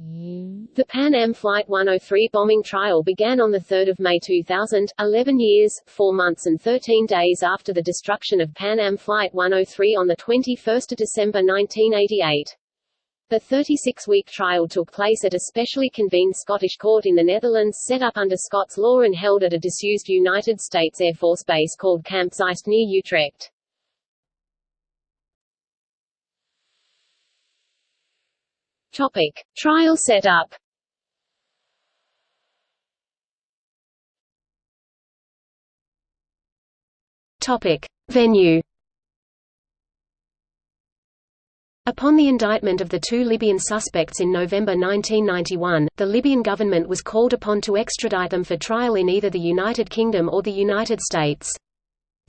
The Pan Am Flight 103 bombing trial began on 3 May 2000, 11 years, 4 months and 13 days after the destruction of Pan Am Flight 103 on 21 December 1988. The 36-week trial took place at a specially convened Scottish court in the Netherlands set up under Scots law and held at a disused United States Air Force base called Camp Zeist near Utrecht. Topic. Trial setup Topic. Venue Upon the indictment of the two Libyan suspects in November 1991, the Libyan government was called upon to extradite them for trial in either the United Kingdom or the United States.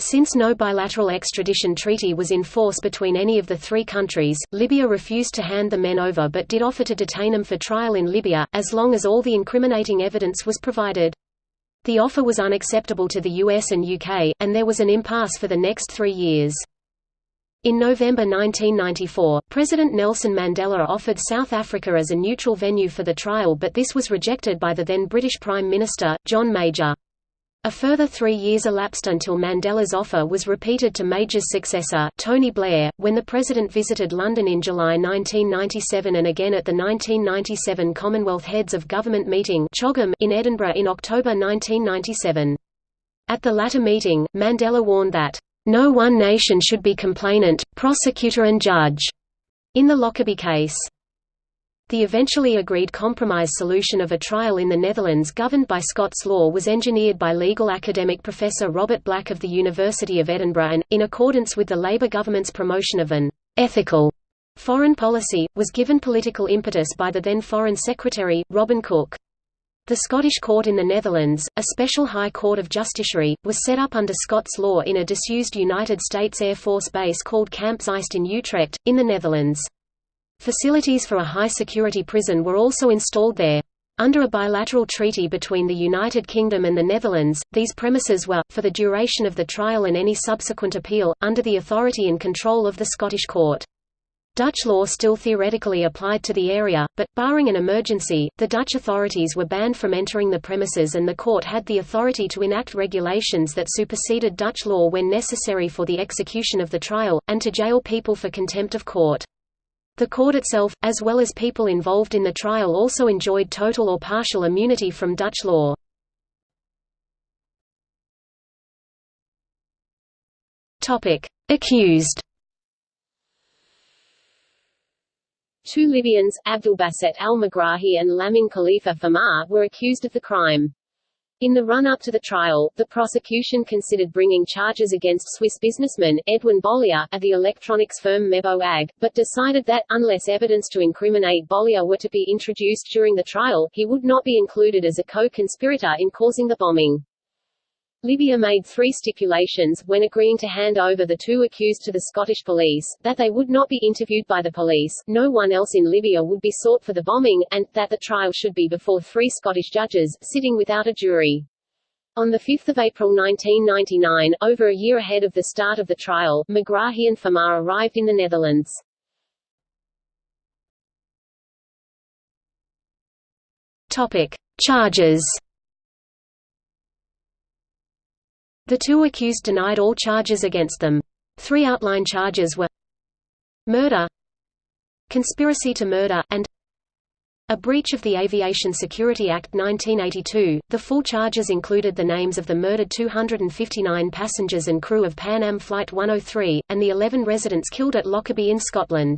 Since no bilateral extradition treaty was in force between any of the three countries, Libya refused to hand the men over but did offer to detain them for trial in Libya, as long as all the incriminating evidence was provided. The offer was unacceptable to the US and UK, and there was an impasse for the next three years. In November 1994, President Nelson Mandela offered South Africa as a neutral venue for the trial but this was rejected by the then British Prime Minister, John Major. A further three years elapsed until Mandela's offer was repeated to Major's successor, Tony Blair, when the president visited London in July 1997 and again at the 1997 Commonwealth Heads of Government meeting in Edinburgh in October 1997. At the latter meeting, Mandela warned that, "...no one nation should be complainant, prosecutor and judge," in the Lockerbie case. The eventually agreed compromise solution of a trial in the Netherlands governed by Scots law was engineered by legal academic Professor Robert Black of the University of Edinburgh and, in accordance with the Labour government's promotion of an «ethical» foreign policy, was given political impetus by the then Foreign Secretary, Robin Cook. The Scottish Court in the Netherlands, a special High Court of Justiciary, was set up under Scots law in a disused United States Air Force base called Camp Zeist in Utrecht, in the Netherlands. Facilities for a high-security prison were also installed there. Under a bilateral treaty between the United Kingdom and the Netherlands, these premises were, for the duration of the trial and any subsequent appeal, under the authority and control of the Scottish court. Dutch law still theoretically applied to the area, but, barring an emergency, the Dutch authorities were banned from entering the premises and the court had the authority to enact regulations that superseded Dutch law when necessary for the execution of the trial, and to jail people for contempt of court. The court itself, as well as people involved in the trial also enjoyed total or partial immunity from Dutch law. Accused Two Libyans, Abdulbaset al-Megrahi and Lamin Khalifa Fhimah, were accused of the crime. In the run-up to the trial, the prosecution considered bringing charges against Swiss businessman, Edwin Bollier, of the electronics firm Mebo AG, but decided that, unless evidence to incriminate Bollier were to be introduced during the trial, he would not be included as a co-conspirator in causing the bombing. Libya made three stipulations, when agreeing to hand over the two accused to the Scottish police, that they would not be interviewed by the police, no one else in Libya would be sought for the bombing, and, that the trial should be before three Scottish judges, sitting without a jury. On 5 April 1999, over a year ahead of the start of the trial, Megrahi and Fhimah arrived in the Netherlands. Topic. Charges The two accused denied all charges against them. Three outline charges were murder, conspiracy to murder, and a breach of the Aviation Security Act 1982. The full charges included the names of the murdered 259 passengers and crew of Pan Am Flight 103, and the 11 residents killed at Lockerbie in Scotland.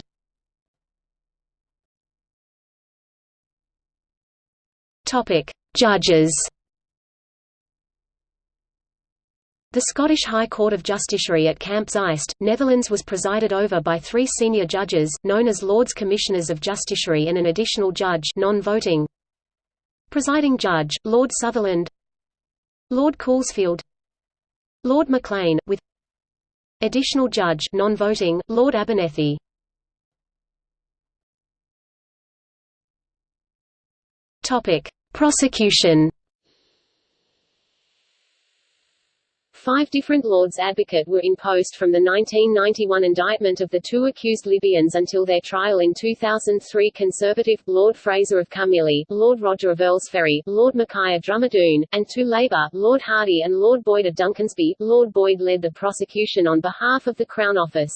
Judges. The Scottish High Court of Justiciary at Camp Zeist, Netherlands was presided over by three senior judges, known as Lords Commissioners of Justiciary and an additional judge non-voting. Presiding Judge, Lord Sutherland. Lord Coulsfield Lord Maclean, with Additional Judge non-voting, Lord Abernethy. Prosecution Five different Lords Advocate were in post from the 1991 indictment of the two accused Libyans until their trial in 2003 Conservative, Lord Fraser of Carmyllie, Lord Rodger of Earlsferry, Lord Mackay of Drumadoon, and two Labour, Lord Hardie and Lord Boyd of Duncansby. Lord Boyd led the prosecution on behalf of the Crown Office.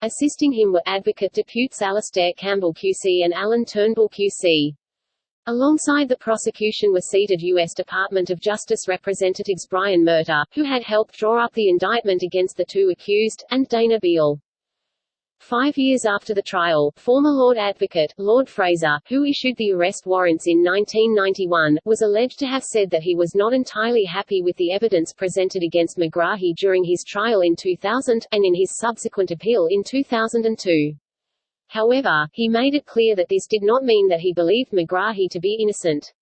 Assisting him were Advocate Deputes Alastair Campbell QC and Alan Turnbull QC. Alongside the prosecution were seated U.S. Department of Justice Representatives Brian Murtagh, who had helped draw up the indictment against the two accused, and Dana Biehl. Five years after the trial, former Lord Advocate, Lord Fraser, who issued the arrest warrants in 1991, was alleged to have said that he was not entirely happy with the evidence presented against Megrahi during his trial in 2000, and in his subsequent appeal in 2002. However, he made it clear that this did not mean that he believed Megrahi to be innocent.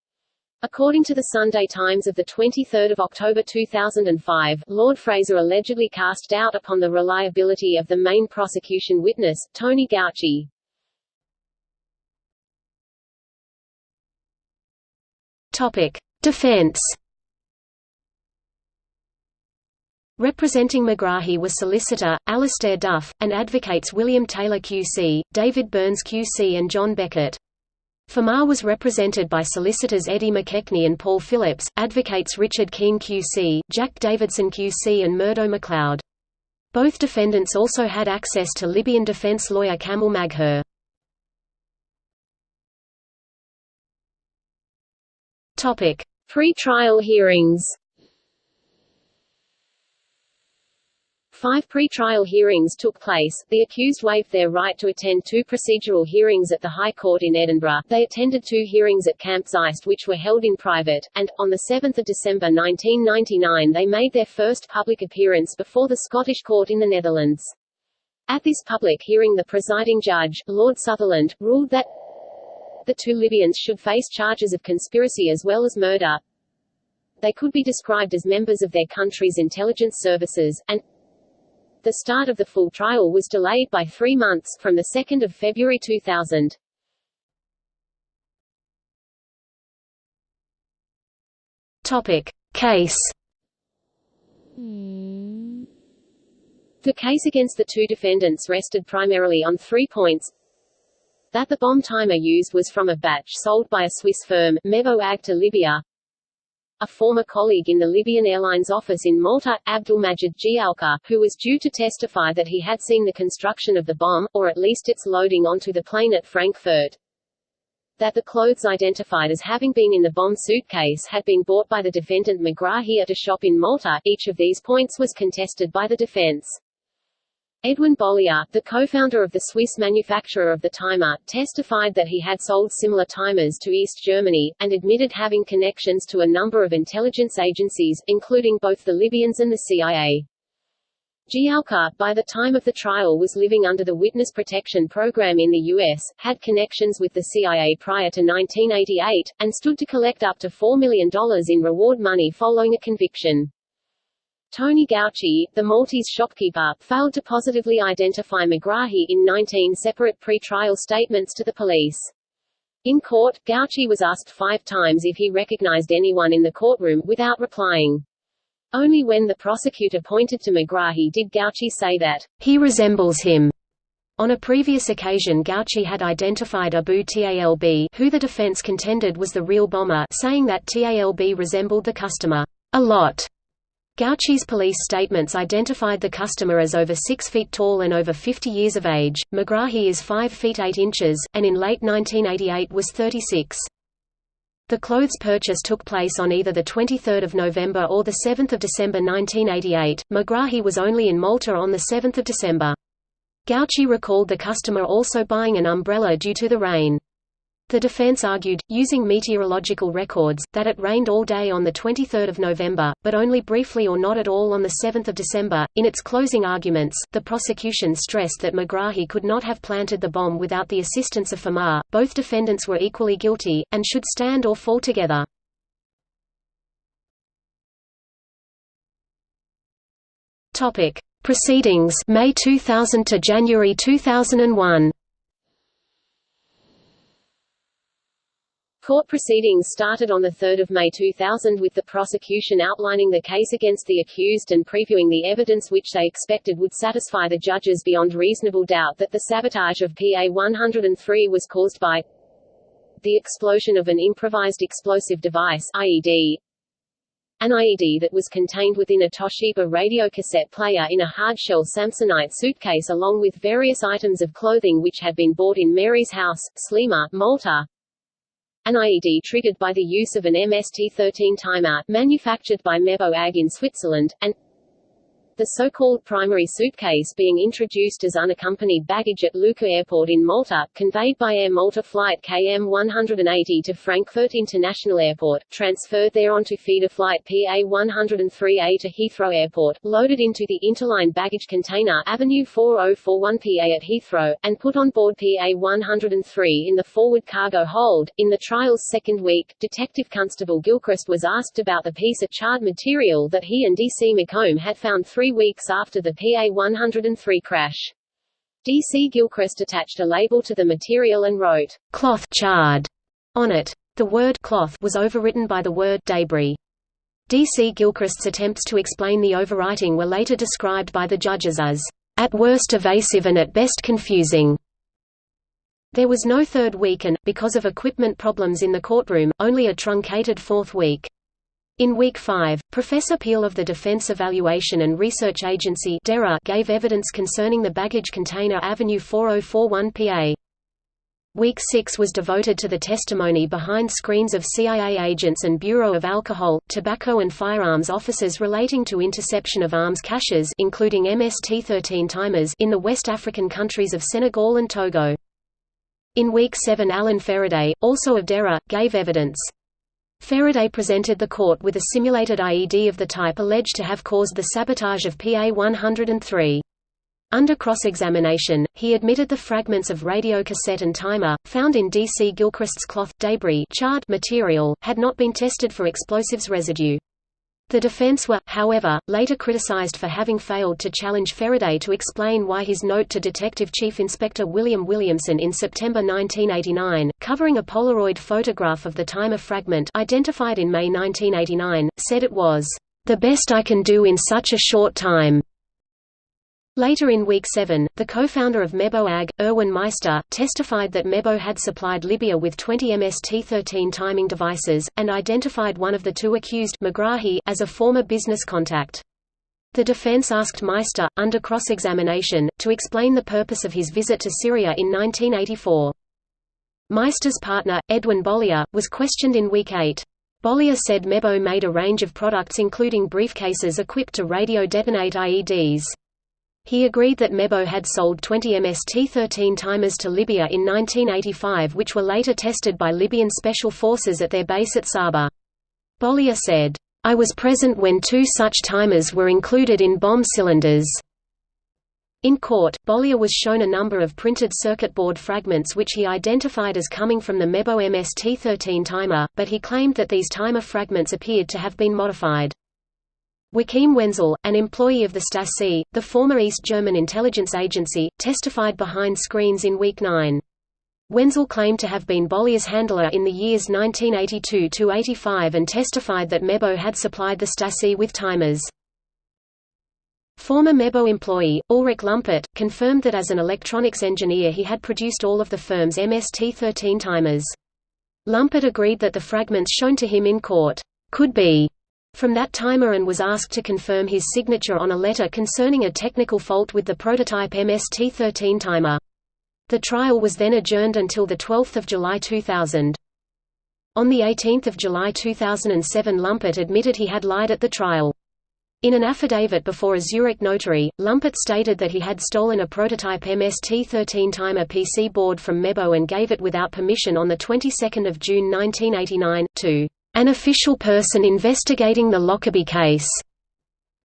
According to the Sunday Times of 23 October 2005, Lord Fraser allegedly cast doubt upon the reliability of the main prosecution witness, Tony Gauci. Topic. Defense Representing Megrahi was solicitor, Alastair Duff, and advocates William Taylor QC, David Burns QC and John Beckett. Fhimah was represented by solicitors Eddie McKechnie and Paul Phillips, advocates Richard Keen QC, Jack Davidson QC and Murdo MacLeod. Both defendants also had access to Libyan defense lawyer Kamal Maghur. Pre-trial hearings Five pre-trial hearings took place. The accused waived their right to attend two procedural hearings at the High Court in Edinburgh. They attended two hearings at Camp Zeist which were held in private, and, on 7 December 1999 they made their first public appearance before the Scottish Court in the Netherlands. At this public hearing the presiding judge, Lord Sutherland, ruled that the two Libyans should face charges of conspiracy as well as murder. They could be described as members of their country's intelligence services, and the start of the full trial was delayed by three months, from 2 February 2000. Topic. Case hmm. The case against the two defendants rested primarily on three points that the bomb timer used was from a batch sold by a Swiss firm, Mebo Ag to Libya, a former colleague in the Libyan Airlines office in Malta, Abdulmajid Giaka, who was due to testify that he had seen the construction of the bomb, or at least its loading onto the plane at Frankfurt. That the clothes identified as having been in the bomb suitcase had been bought by the defendant Megrahi at a shop in Malta. Each of these points was contested by the defense. Edwin Bollier, the co-founder of the Swiss manufacturer of the timer, testified that he had sold similar timers to East Germany, and admitted having connections to a number of intelligence agencies, including both the Libyans and the CIA. Giaka, by the time of the trial was living under the Witness Protection Program in the U.S., had connections with the CIA prior to 1988, and stood to collect up to $4 million in reward money following a conviction. Tony Gauci, the Maltese shopkeeper, failed to positively identify Megrahi in 19 separate pre-trial statements to the police. In court, Gauci was asked five times if he recognized anyone in the courtroom, without replying. Only when the prosecutor pointed to Megrahi did Gauci say that, he resembles him. On a previous occasion Gauci had identified Abu Talb who the defense contended was the real bomber saying that Talb resembled the customer, a lot. Gauci's police statements identified the customer as over 6 feet tall and over 50 years of age. Megrahi is 5 feet 8 inches, and in late 1988 was 36. The clothes purchase took place on either 23 November or 7 December 1988. Megrahi was only in Malta on 7 December. Gauci recalled the customer also buying an umbrella due to the rain. The defense argued, using meteorological records, that it rained all day on 23 November, but only briefly or not at all on 7 December. In its closing arguments, the prosecution stressed that Megrahi could not have planted the bomb without the assistance of Fhimah. Both defendants were equally guilty, and should stand or fall together. Proceedings May 2000 to January 2001. Court proceedings started on 3 May 2000 with the prosecution outlining the case against the accused and previewing the evidence which they expected would satisfy the judges beyond reasonable doubt that the sabotage of PA-103 was caused by the explosion of an improvised explosive device IED, an IED that was contained within a Toshiba radio cassette player in a hardshell Samsonite suitcase along with various items of clothing which had been bought in Mary's house, Sliema, Malta, an IED triggered by the use of an MST-13 timer, manufactured by Mebo AG in Switzerland, and the so-called primary suitcase being introduced as unaccompanied baggage at Luqa Airport in Malta, conveyed by Air Malta flight KM-180 to Frankfurt International Airport, transferred there onto feeder flight PA-103A to Heathrow Airport, loaded into the interline baggage container Avenue 4041PA at Heathrow, and put on board PA-103 in the forward cargo hold. In the trial's second week, Detective Constable Gilchrist was asked about the piece of charred material that he and DC McColm had found three three weeks after the PA-103 crash. D.C. Gilchrist attached a label to the material and wrote, "'cloth charred' on it. The word cloth was overwritten by the word debris. D.C. Gilchrist's attempts to explain the overwriting were later described by the judges as, "'at worst evasive and at best confusing'. There was no third week and, because of equipment problems in the courtroom, only a truncated fourth week. In Week 5, Professor Peel of the Defense Evaluation and Research Agency gave evidence concerning the baggage container Avenue 4041 PA. Week 6 was devoted to the testimony behind screens of CIA agents and Bureau of Alcohol, Tobacco and Firearms officers relating to interception of arms caches including MST-13 timers in the West African countries of Senegal and Togo. In Week 7 Allen Feraday, also of DERA, gave evidence. Feraday presented the court with a simulated IED of the type alleged to have caused the sabotage of PA-103. Under cross-examination, he admitted the fragments of radio cassette and timer, found in D.C. Gilchrist's cloth debris charred material, had not been tested for explosives residue. The defense were, however, later criticized for having failed to challenge Feraday to explain why his note to Detective Chief Inspector William Williamson in September 1989, covering a Polaroid photograph of the timer fragment identified in May 1989, said it was, "...the best I can do in such a short time." Later in Week 7, the co-founder of Mebo AG, Erwin Meister, testified that Mebo had supplied Libya with 20 MST-13 timing devices, and identified one of the two accused Megrahi as a former business contact. The defense asked Meister, under cross-examination, to explain the purpose of his visit to Syria in 1984. Meister's partner, Edwin Bollier, was questioned in Week 8. Bollier said Mebo made a range of products including briefcases equipped to radio-detonate IEDs. He agreed that Mebo had sold 20 MST-13 timers to Libya in 1985 which were later tested by Libyan special forces at their base at Sabha. Bollier said, "...I was present when two such timers were included in bomb cylinders." In court, Bollier was shown a number of printed circuit board fragments which he identified as coming from the Mebo MST-13 timer, but he claimed that these timer fragments appeared to have been modified. Joachim Wenzel, an employee of the Stasi, the former East German intelligence agency, testified behind screens in Week 9. Wenzel claimed to have been Bollier's handler in the years 1982–85 and testified that Mebo had supplied the Stasi with timers. Former Mebo employee, Ulrich Lumpert, confirmed that as an electronics engineer he had produced all of the firm's MST-13 timers. Lumpert agreed that the fragments shown to him in court, "...could be from that timer and was asked to confirm his signature on a letter concerning a technical fault with the prototype MST-13 timer. The trial was then adjourned until 12 July 2000. On 18 July 2007 Lumpert admitted he had lied at the trial. In an affidavit before a Zurich notary, Lumpert stated that he had stolen a prototype MST-13 timer PC board from Mebo and gave it without permission on the 22nd of June 1989, to an official person investigating the Lockerbie case.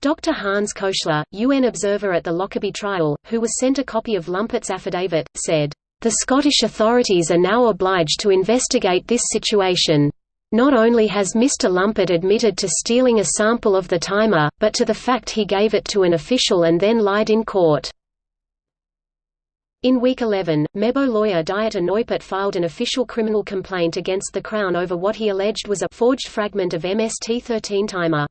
Dr. Hans Köchler, UN observer at the Lockerbie trial, who was sent a copy of Lumpert's affidavit, said, "...the Scottish authorities are now obliged to investigate this situation. Not only has Mr. Lumpert admitted to stealing a sample of the timer, but to the fact he gave it to an official and then lied in court." In week 11, Mebo lawyer Dieter Neupert filed an official criminal complaint against the Crown over what he alleged was a forged fragment of MST-13 timer.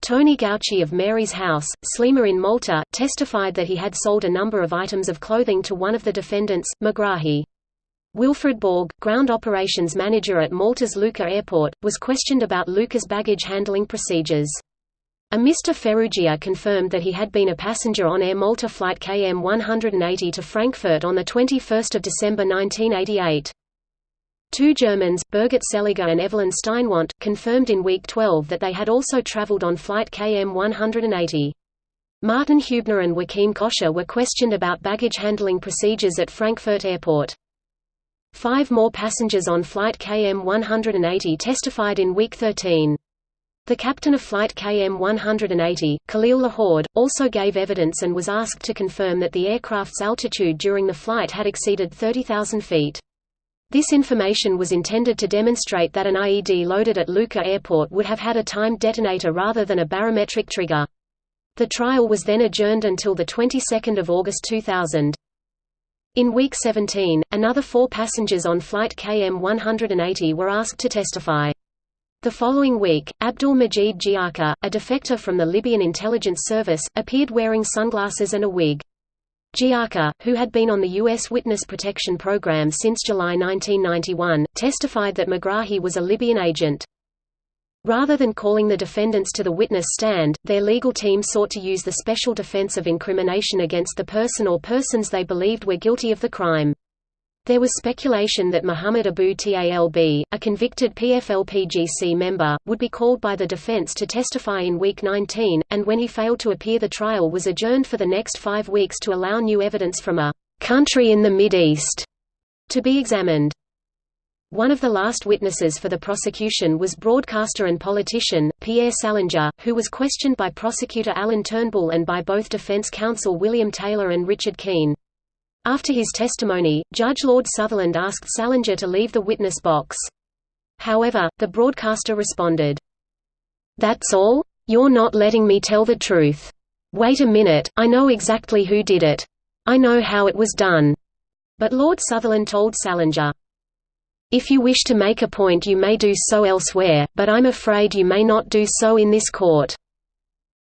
Tony Gauci of Mary's House, Sliema in Malta, testified that he had sold a number of items of clothing to one of the defendants, Megrahi. Wilfred Borg, ground operations manager at Malta's Luqa airport, was questioned about Luqa's baggage handling procedures. A Mr. Farrugia confirmed that he had been a passenger on Air Malta flight KM 180 to Frankfurt on 21 December 1988. Two Germans, Birgit Seliger and Evelyn Steinwant, confirmed in week 12 that they had also traveled on flight KM 180. Martin Hubner and Joachim Koscher were questioned about baggage handling procedures at Frankfurt Airport. Five more passengers on flight KM 180 testified in week 13. The captain of flight KM-180, Khalil Lahoud, also gave evidence and was asked to confirm that the aircraft's altitude during the flight had exceeded 30,000 feet. This information was intended to demonstrate that an IED loaded at Luqa Airport would have had a timed detonator rather than a barometric trigger. The trial was then adjourned until the 22nd of August 2000. In week 17, another four passengers on flight KM-180 were asked to testify. The following week, Abdul Majid Giaka, a defector from the Libyan intelligence service, appeared wearing sunglasses and a wig. Giaka, who had been on the U.S. Witness Protection Program since July 1991, testified that Megrahi was a Libyan agent. Rather than calling the defendants to the witness stand, their legal team sought to use the special defense of incrimination against the person or persons they believed were guilty of the crime. There was speculation that Muhammad Abu Talb, a convicted PFLP-GC member, would be called by the defense to testify in week 19, and when he failed to appear the trial was adjourned for the next five weeks to allow new evidence from a «country in the Mid-East» to be examined. One of the last witnesses for the prosecution was broadcaster and politician, Pierre Salinger, who was questioned by prosecutor Alan Turnbull and by both defense counsel William Taylor and Richard Keen. After his testimony, Judge Lord Sutherland asked Salinger to leave the witness box. However, the broadcaster responded, That's all? You're not letting me tell the truth. Wait a minute, I know exactly who did it. I know how it was done. But Lord Sutherland told Salinger, If you wish to make a point you may do so elsewhere, but I'm afraid you may not do so in this court.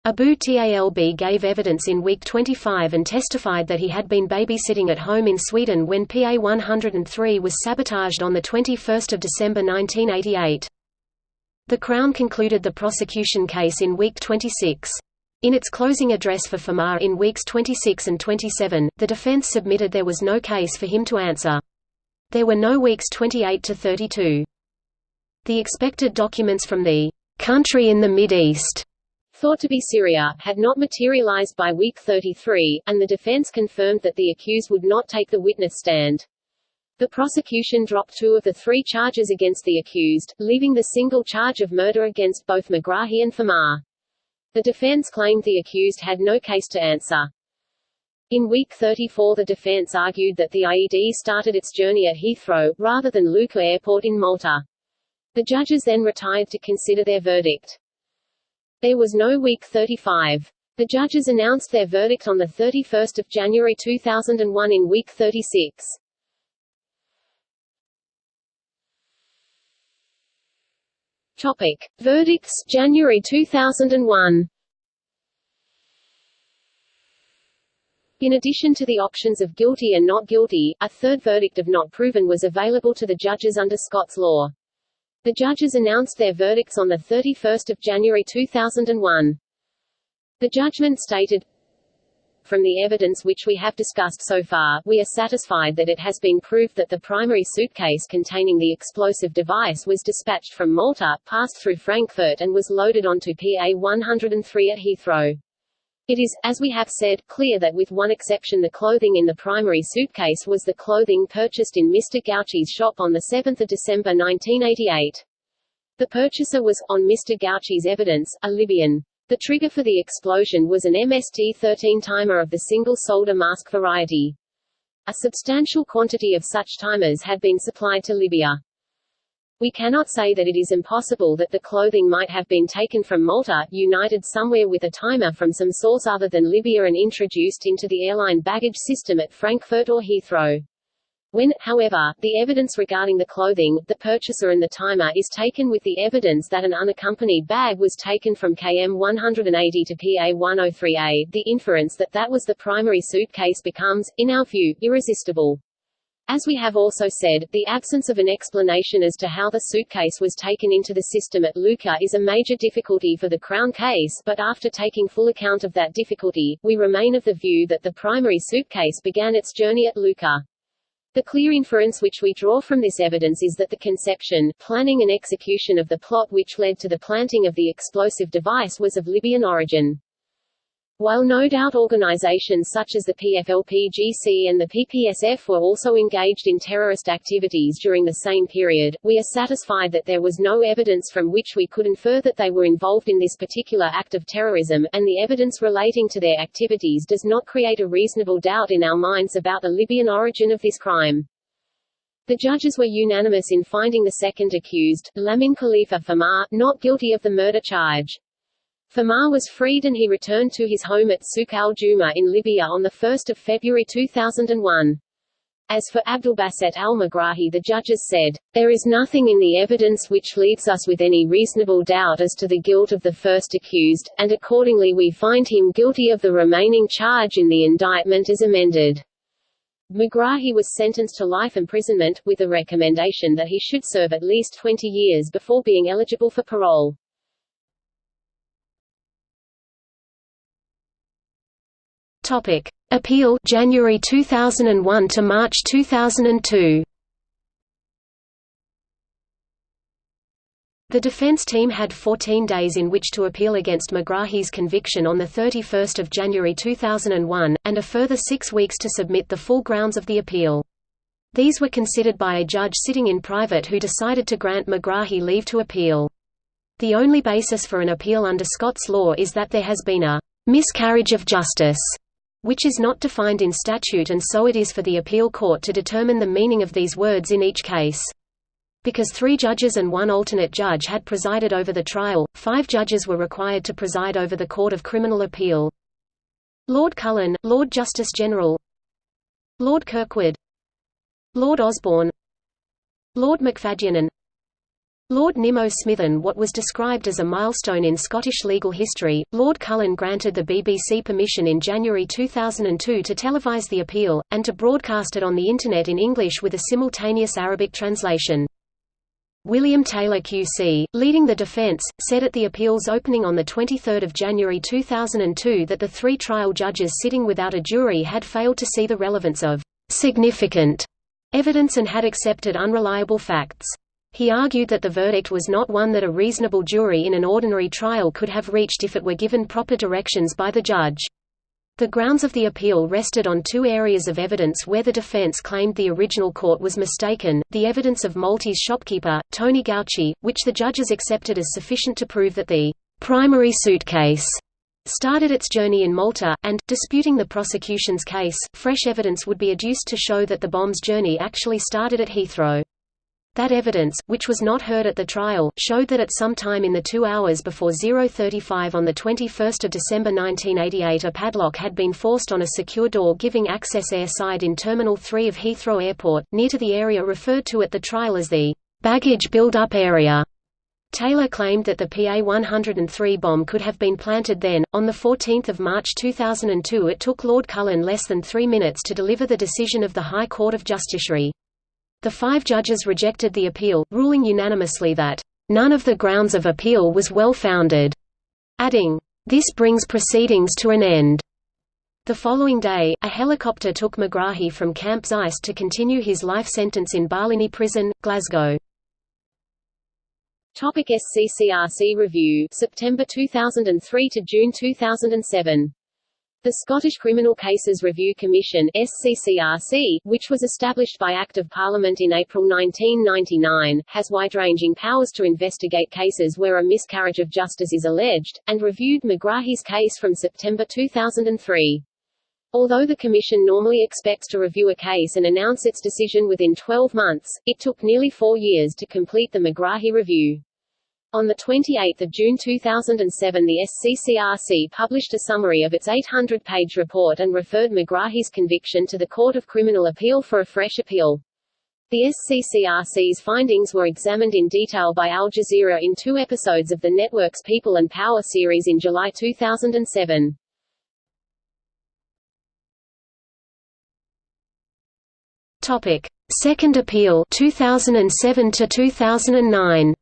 Abu Talb gave evidence in week 25 and testified that he had been babysitting at home in Sweden when PA 103 was sabotaged on 21 December 1988. The Crown concluded the prosecution case in week 26. In its closing address for Fhimah in weeks 26 and 27, the defense submitted there was no case for him to answer. There were no weeks 28 to 32. The expected documents from the country in the Mid-East thought to be Syria, had not materialized by week 33, and the defense confirmed that the accused would not take the witness stand. The prosecution dropped two of the three charges against the accused, leaving the single charge of murder against both Megrahi and Fhimah. The defense claimed the accused had no case to answer. In week 34 the defense argued that the IED started its journey at Heathrow, rather than Luqa Airport in Malta. The judges then retired to consider their verdict. There was no week 35. The judges announced their verdict on 31 January 2001 in week 36. Topic. Verdicts January 2001 In addition to the options of guilty and not guilty, a third verdict of not proven was available to the judges under Scots law. The judges announced their verdicts on 31 January 2001. The judgment stated, from the evidence which we have discussed so far, we are satisfied that it has been proved that the primary suitcase containing the explosive device was dispatched from Malta, passed through Frankfurt and was loaded onto PA-103 at Heathrow. It is, as we have said, clear that with one exception the clothing in the primary suitcase was the clothing purchased in Mr. Gauci's shop on 7 December 1988. The purchaser was, on Mr. Gauci's evidence, a Libyan. The trigger for the explosion was an MST-13 timer of the single-solder mask variety. A substantial quantity of such timers had been supplied to Libya. We cannot say that it is impossible that the clothing might have been taken from Malta, united somewhere with a timer from some source other than Libya and introduced into the airline baggage system at Frankfurt or Heathrow. When, however, the evidence regarding the clothing, the purchaser and the timer is taken with the evidence that an unaccompanied bag was taken from KM 180 to PA 103A, the inference that that was the primary suitcase becomes, in our view, irresistible. As we have also said, the absence of an explanation as to how the suitcase was taken into the system at Luqa is a major difficulty for the Crown case but after taking full account of that difficulty, we remain of the view that the primary suitcase began its journey at Luqa. The clear inference which we draw from this evidence is that the conception, planning and execution of the plot which led to the planting of the explosive device was of Libyan origin. While no doubt organizations such as the PFLP-GC and the PPSF were also engaged in terrorist activities during the same period, we are satisfied that there was no evidence from which we could infer that they were involved in this particular act of terrorism, and the evidence relating to their activities does not create a reasonable doubt in our minds about the Libyan origin of this crime. The judges were unanimous in finding the second accused, Lamin Khalifa Fhimah, not guilty of the murder charge. Fhimah was freed and he returned to his home at Souk al-Juma in Libya on 1 February 2001. As for Abdulbaset al-Megrahi the judges said, there is nothing in the evidence which leaves us with any reasonable doubt as to the guilt of the first accused, and accordingly we find him guilty of the remaining charge in the indictment as amended. Megrahi was sentenced to life imprisonment, with a recommendation that he should serve at least 20 years before being eligible for parole. Topic: Appeal January 2001 to March 2002. The defense team had 14 days in which to appeal against Megrahi's conviction on 31 January 2001, and a further six weeks to submit the full grounds of the appeal. These were considered by a judge sitting in private who decided to grant Megrahi leave to appeal. The only basis for an appeal under Scots law is that there has been a miscarriage of justice which is not defined in statute and so it is for the appeal court to determine the meaning of these words in each case. Because three judges and one alternate judge had presided over the trial, five judges were required to preside over the Court of Criminal Appeal. Lord Cullen, Lord Justice General Lord Kirkwood Lord Osborne Lord McFadyen Lord Nimmo Smithen what was described as a milestone in Scottish legal history, Lord Cullen granted the BBC permission in January 2002 to televise the appeal, and to broadcast it on the Internet in English with a simultaneous Arabic translation. William Taylor QC, leading the defence, said at the appeal's opening on 23 January 2002 that the three trial judges sitting without a jury had failed to see the relevance of «significant» evidence and had accepted unreliable facts. He argued that the verdict was not one that a reasonable jury in an ordinary trial could have reached if it were given proper directions by the judge. The grounds of the appeal rested on two areas of evidence where the defense claimed the original court was mistaken, the evidence of Maltese shopkeeper, Tony Gauci, which the judges accepted as sufficient to prove that the primary suitcase started its journey in Malta, and, disputing the prosecution's case, fresh evidence would be adduced to show that the bomb's journey actually started at Heathrow. That evidence, which was not heard at the trial, showed that at some time in the two hours before 035 on 21 December 1988 a padlock had been forced on a secure door giving access airside in Terminal 3 of Heathrow Airport, near to the area referred to at the trial as the baggage build-up area. Taylor claimed that the PA-103 bomb could have been planted then. On 14 March 2002 it took Lord Cullen less than three minutes to deliver the decision of the High Court of Justiciary. The five judges rejected the appeal, ruling unanimously that, "...none of the grounds of appeal was well-founded," adding, "...this brings proceedings to an end." The following day, a helicopter took Megrahi from Camp Zeist to continue his life sentence in Barlinnie Prison, Glasgow. Topic SCCRC review September 2003 to June 2007 the Scottish Criminal Cases Review Commission SCCRC, which was established by Act of Parliament in April 1999, has wide-ranging powers to investigate cases where a miscarriage of justice is alleged, and reviewed Megrahi's case from September 2003. Although the Commission normally expects to review a case and announce its decision within 12 months, it took nearly four years to complete the Megrahi review. On 28 June 2007 the SCCRC published a summary of its 800-page report and referred Megrahi's conviction to the Court of Criminal Appeal for a fresh appeal. The SCCRC's findings were examined in detail by Al Jazeera in two episodes of the network's People and Power series in July 2007. Topic: Second appeal 2007 to 2009.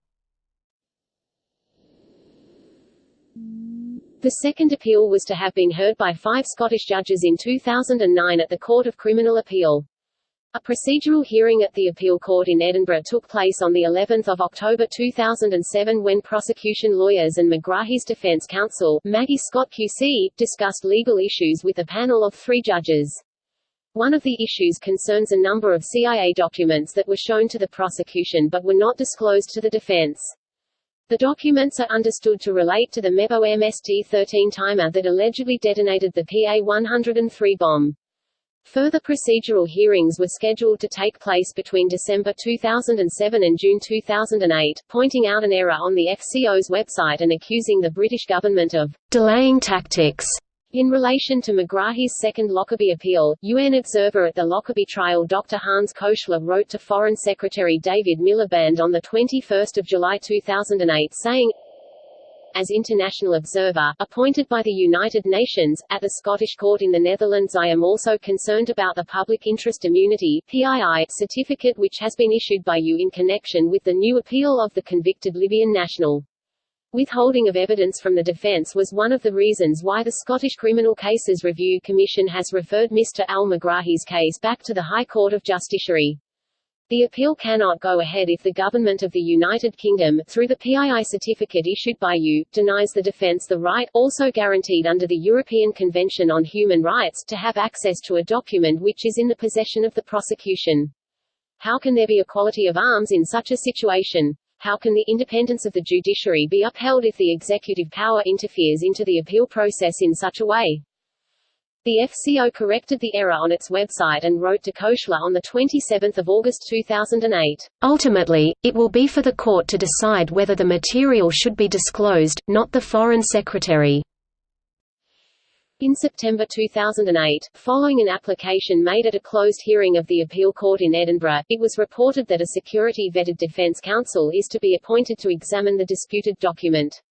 The second appeal was to have been heard by five Scottish judges in 2009 at the Court of Criminal Appeal. A procedural hearing at the appeal court in Edinburgh took place on the 11th of October 2007 when prosecution lawyers and Megrahi's defence counsel, Maggie Scott QC, discussed legal issues with a panel of three judges. One of the issues concerns a number of CIA documents that were shown to the prosecution but were not disclosed to the defense. The documents are understood to relate to the MEBO MST-13 timer that allegedly detonated the PA-103 bomb. Further procedural hearings were scheduled to take place between December 2007 and June 2008, pointing out an error on the FCO's website and accusing the British government of delaying tactics in relation to Megrahi's second Lockerbie appeal, UN observer at the Lockerbie trial Dr. Hans Köchler wrote to Foreign Secretary David Miliband on 21 July 2008 saying, as international observer, appointed by the United Nations, at the Scottish Court in the Netherlands I am also concerned about the Public Interest Immunity PII, certificate which has been issued by you in connection with the new appeal of the convicted Libyan national. Withholding of evidence from the defence was one of the reasons why the Scottish Criminal Cases Review Commission has referred Mr al-Megrahi's case back to the High Court of Justiciary. The appeal cannot go ahead if the Government of the United Kingdom, through the PII certificate issued by you, denies the defence the right, also guaranteed under the European Convention on Human Rights, to have access to a document which is in the possession of the prosecution. How can there be equality of arms in such a situation? How can the independence of the judiciary be upheld if the executive power interferes into the appeal process in such a way? The FCO corrected the error on its website and wrote to Köchler on 27 August 2008. Ultimately, it will be for the court to decide whether the material should be disclosed, not the Foreign Secretary. In September 2008, following an application made at a closed hearing of the appeal court in Edinburgh, it was reported that a security-vetted defence counsel is to be appointed to examine the disputed document.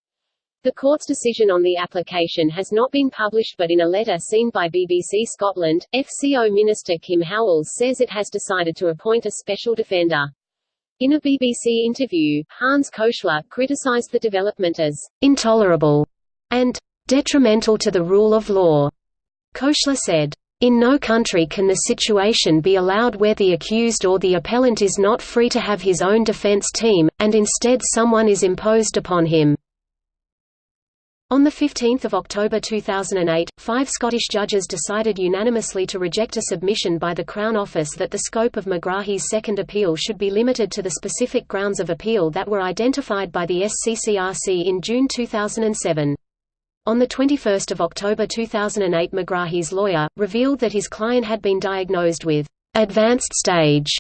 The court's decision on the application has not been published but in a letter seen by BBC Scotland, FCO Minister Kim Howells says it has decided to appoint a special defender. In a BBC interview, Hans Köchler criticised the development as intolerable and detrimental to the rule of law. Köchler said, in no country can the situation be allowed where the accused or the appellant is not free to have his own defense team, and instead someone is imposed upon him. On 15 October 2008, five Scottish judges decided unanimously to reject a submission by the Crown Office that the scope of Megrahi's second appeal should be limited to the specific grounds of appeal that were identified by the SCCRC in June 2007. On 21 October 2008 Megrahi's lawyer, revealed that his client had been diagnosed with «advanced stage»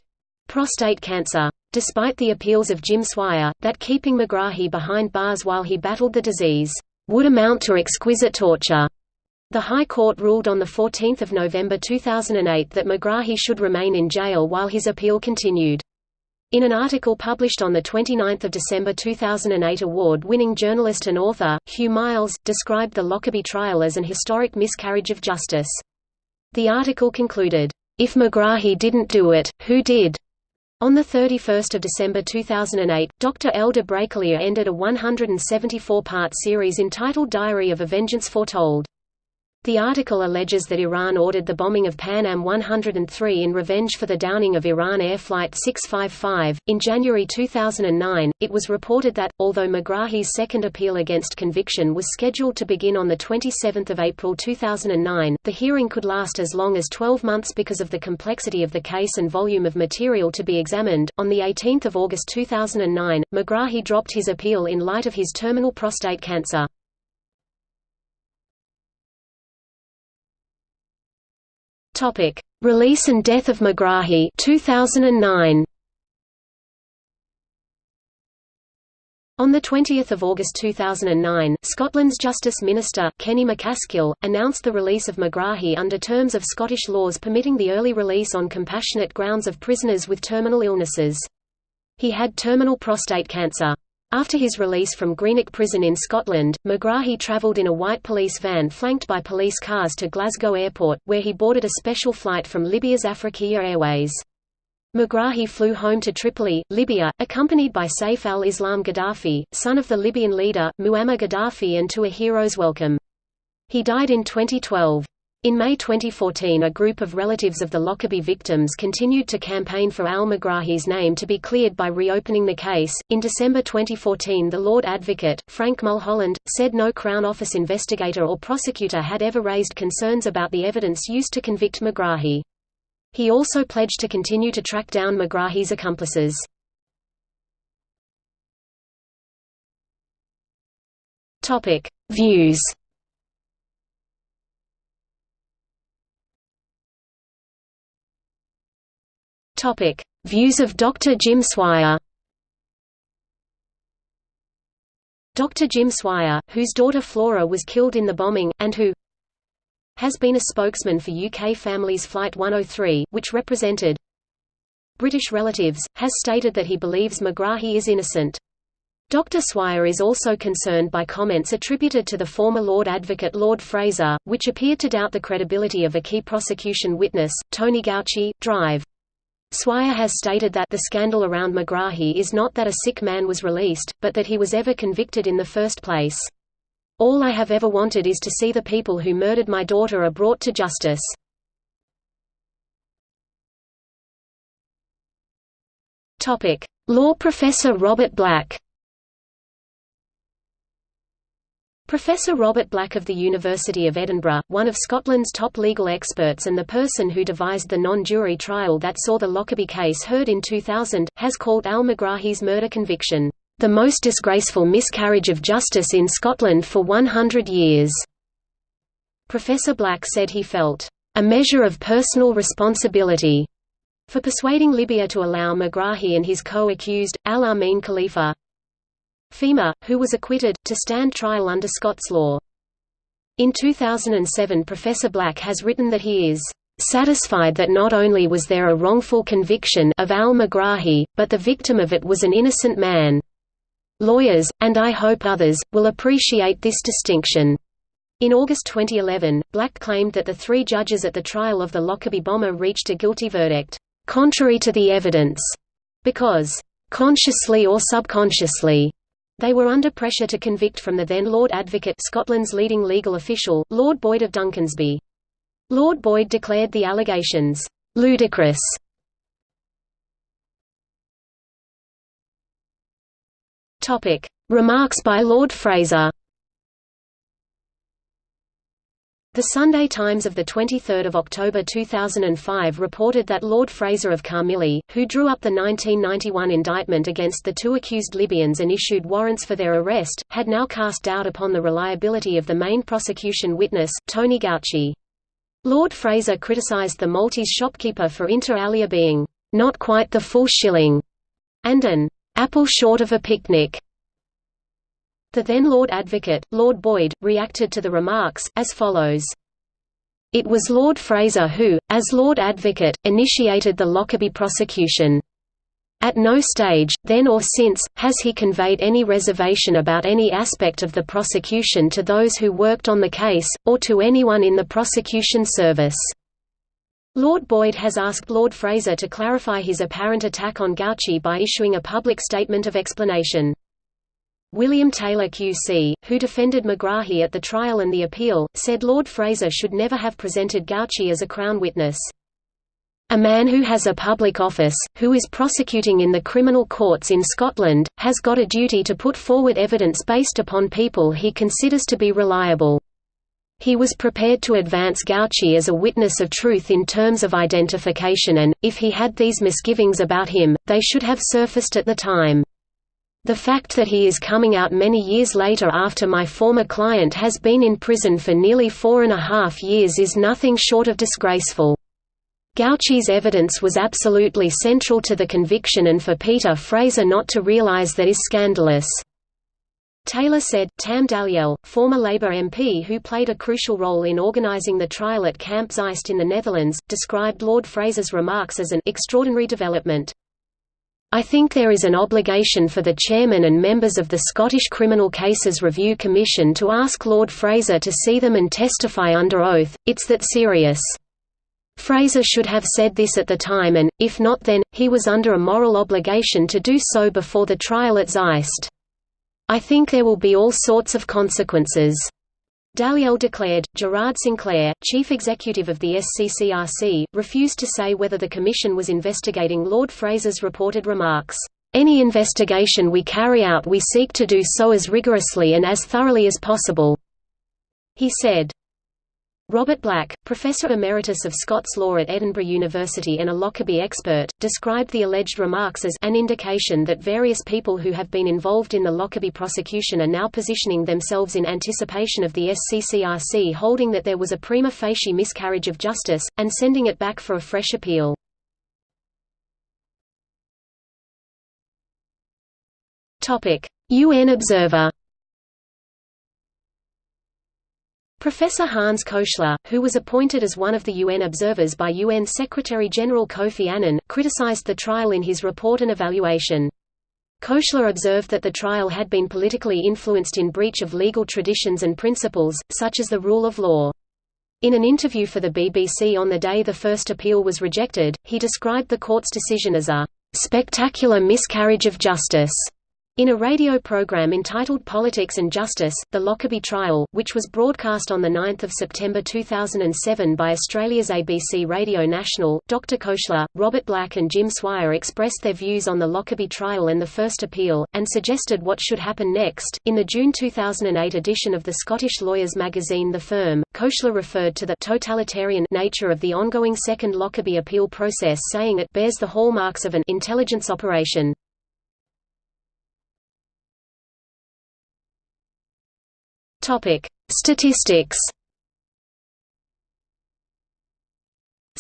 prostate cancer. Despite the appeals of Jim Swire, that keeping Megrahi behind bars while he battled the disease would amount to exquisite torture. The High Court ruled on 14 November 2008 that Megrahi should remain in jail while his appeal continued. In an article published on 29 December 2008 award-winning journalist and author, Hugh Miles, described the Lockerbie trial as an historic miscarriage of justice. The article concluded, "...if Megrahi didn't do it, who did?" On 31 December 2008, Dr. Elder Brakelia ended a 174-part series entitled Diary of a Vengeance Foretold. The article alleges that Iran ordered the bombing of Pan Am 103 in revenge for the downing of Iran Air Flight 655. In January 2009, it was reported that, although Megrahi's second appeal against conviction was scheduled to begin on 27 April 2009, the hearing could last as long as 12 months because of the complexity of the case and volume of material to be examined. On 18 August 2009, Megrahi dropped his appeal in light of his terminal prostate cancer. Topic: Release and death of Megrahi 2009. On 20 August 2009, Scotland's Justice Minister, Kenny MacAskill, announced the release of Megrahi under terms of Scottish laws permitting the early release on compassionate grounds of prisoners with terminal illnesses. He had terminal prostate cancer. After his release from Greenock Prison in Scotland, Megrahi travelled in a white police van flanked by police cars to Glasgow Airport, where he boarded a special flight from Libya's Afriqiya Airways. Megrahi flew home to Tripoli, Libya, accompanied by Saif al-Islam Gaddafi, son of the Libyan leader, Muammar Gaddafi and to a hero's welcome. He died in 2012. In May 2014 a group of relatives of the Lockerbie victims continued to campaign for al-Megrahi's name to be cleared by reopening the case. In December 2014 the Lord Advocate, Frank Mulholland, said no Crown Office investigator or prosecutor had ever raised concerns about the evidence used to convict Megrahi. He also pledged to continue to track down Megrahi's accomplices. Topic: Views. Topic: Views of Dr. Jim Swire. Dr. Jim Swire, whose daughter Flora was killed in the bombing, and who has been a spokesman for UK Families Flight 103, which represented British relatives, has stated that he believes Megrahi is innocent. Dr. Swire is also concerned by comments attributed to the former Lord Advocate Lord Fraser, which appeared to doubt the credibility of a key prosecution witness, Tony Gauci, Drive. Swire has stated that the scandal around Megrahi is not that a sick man was released, but that he was ever convicted in the first place. All I have ever wanted is to see the people who murdered my daughter are brought to justice. Law professor Robert Black. Professor Robert Black of the University of Edinburgh, one of Scotland's top legal experts and the person who devised the non-jury trial that saw the Lockerbie case heard in 2000, has called Al Megrahi's murder conviction the most disgraceful miscarriage of justice in Scotland for 100 years." Professor Black said he felt, "...a measure of personal responsibility." for persuading Libya to allow Megrahi and his co-accused, Al-Amin Khalifa Fhimah, who was acquitted, to stand trial under Scots law. In 2007 Professor Black has written that he is satisfied that not only was there a wrongful conviction of al-Megrahi, but the victim of it was an innocent man. Lawyers, and I hope others, will appreciate this distinction. In August 2011, Black claimed that the three judges at the trial of the Lockerbie bomber reached a guilty verdict, contrary to the evidence, because, consciously or subconsciously, they were under pressure to convict from the then Lord Advocate Scotland's leading legal official, Lord Boyd of Duncansby. Lord Boyd declared the allegations, ludicrous Remarks by Lord Fraser. The Sunday Times of 23 October 2005 reported that Lord Fraser of Carmyllie, who drew up the 1991 indictment against the two accused Libyans and issued warrants for their arrest, had now cast doubt upon the reliability of the main prosecution witness, Tony Gauci. Lord Fraser criticised the Maltese shopkeeper for inter alia being, "...not quite the full shilling", and an apple short of a picnic. The then Lord Advocate, Lord Boyd, reacted to the remarks, as follows. It was Lord Fraser who, as Lord Advocate, initiated the Lockerbie prosecution. At no stage, then or since, has he conveyed any reservation about any aspect of the prosecution to those who worked on the case, or to anyone in the prosecution service. Lord Boyd has asked Lord Fraser to clarify his apparent attack on Gauci by issuing a public statement of explanation. William Taylor QC, who defended Megrahi at the trial and the appeal, said Lord Fraser should never have presented Gauci as a Crown witness. A man who has a public office, who is prosecuting in the criminal courts in Scotland, has got a duty to put forward evidence based upon people he considers to be reliable. He was prepared to advance Gauci as a witness of truth in terms of identification and, if he had these misgivings about him, they should have surfaced at the time. The fact that he is coming out many years later after my former client has been in prison for nearly four and a half years is nothing short of disgraceful. Gauci's evidence was absolutely central to the conviction and for Peter Fraser not to realize that is scandalous." Taylor said, Tam Dalyell, former Labour MP who played a crucial role in organising the trial at Camp Zeist in the Netherlands, described Lord Fraser's remarks as an extraordinary development. I think there is an obligation for the chairman and members of the Scottish Criminal Cases Review Commission to ask Lord Fraser to see them and testify under oath, it's that serious. Fraser should have said this at the time and, if not then, he was under a moral obligation to do so before the trial at Zeist. I think there will be all sorts of consequences. Dalyell declared. Gerard Sinclair, chief executive of the SCCRC, refused to say whether the Commission was investigating Lord Fraser's reported remarks. Any investigation we carry out we seek to do so as rigorously and as thoroughly as possible. He said, Robert Black, Professor Emeritus of Scots Law at Edinburgh University and a Lockerbie expert, described the alleged remarks as an indication that various people who have been involved in the Lockerbie prosecution are now positioning themselves in anticipation of the SCCRC holding that there was a prima facie miscarriage of justice, and sending it back for a fresh appeal. UN observer Professor Hans Köchler, who was appointed as one of the UN observers by UN Secretary-General Kofi Annan, criticized the trial in his report and evaluation. Köchler observed that the trial had been politically influenced in breach of legal traditions and principles, such as the rule of law. In an interview for the BBC on the day the first appeal was rejected, he described the court's decision as a "...spectacular miscarriage of justice." In a radio program entitled Politics and Justice, The Lockerbie Trial, which was broadcast on 9 September 2007 by Australia's ABC Radio National, Dr Köchler, Robert Black and Jim Swire expressed their views on the Lockerbie trial and the first appeal, and suggested what should happen next. In the June 2008 edition of the Scottish lawyers magazine The Firm, Köchler referred to the totalitarian nature of the ongoing second Lockerbie appeal process saying it bears the hallmarks of an intelligence operation. Topic: Statistics.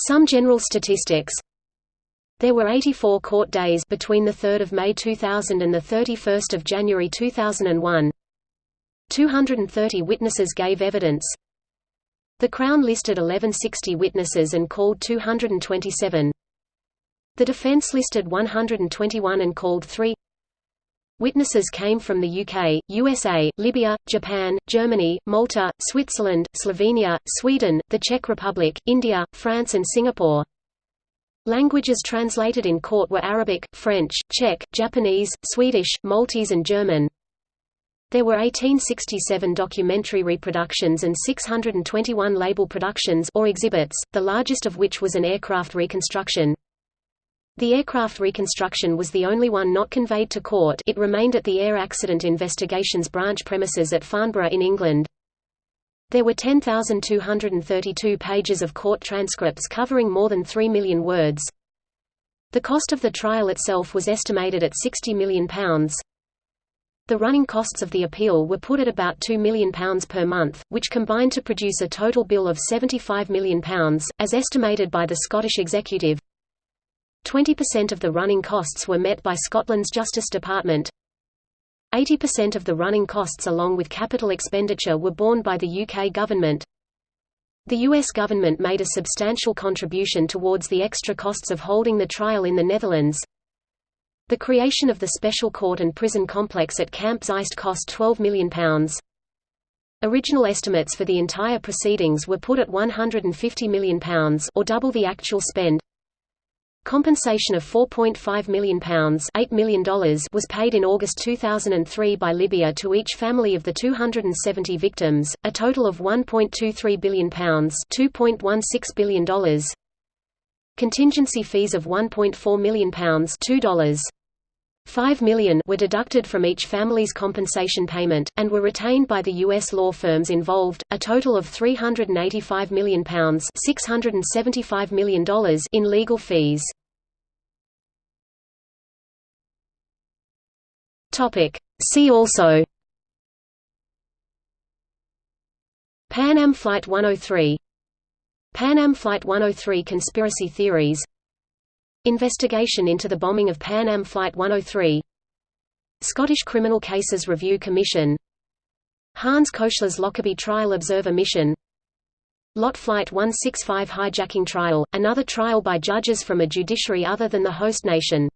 Some general statistics. There were 84 court days between the 3rd of May 2000 and the 31st of January 2001. 230 witnesses gave evidence. The Crown listed 1160 witnesses and called 227. The defence listed 121 and called 3. Witnesses came from the UK, USA, Libya, Japan, Germany, Malta, Switzerland, Slovenia, Sweden, the Czech Republic, India, France and Singapore. Languages translated in court were Arabic, French, Czech, Japanese, Swedish, Maltese and German. There were 1867 documentary reproductions and 621 label productions or exhibits, the largest of which was an aircraft reconstruction. The aircraft reconstruction was the only one not conveyed to court it remained at the Air Accident Investigations Branch premises at Farnborough in England. There were 10,232 pages of court transcripts covering more than 3 million words. The cost of the trial itself was estimated at £60 million. The running costs of the appeal were put at about £2 million per month, which combined to produce a total bill of £75 million, as estimated by the Scottish Executive. 20% of the running costs were met by Scotland's Justice Department. 80% of the running costs along with capital expenditure were borne by the UK government. The US government made a substantial contribution towards the extra costs of holding the trial in the Netherlands. The creation of the special court and prison complex at Camp Zeist cost £12 million. Original estimates for the entire proceedings were put at £150 million or double the actual spend. Compensation of £4.5 million, $8 million was paid in August 2003 by Libya to each family of the 270 victims, a total of £1.23 billion $2.16 billion Contingency fees of £1.4 million $2. 5 million were deducted from each family's compensation payment, and were retained by the U.S. law firms involved, a total of £385 million, $675 million in legal fees. See also Pan Am Flight 103 Pan Am Flight 103 conspiracy theories Investigation into the bombing of Pan Am Flight 103 Scottish Criminal Cases Review Commission. Hans Köchler's Lockerbie Trial Observer Mission. Lot Flight 165 hijacking trial, another trial by judges from a judiciary other than the host nation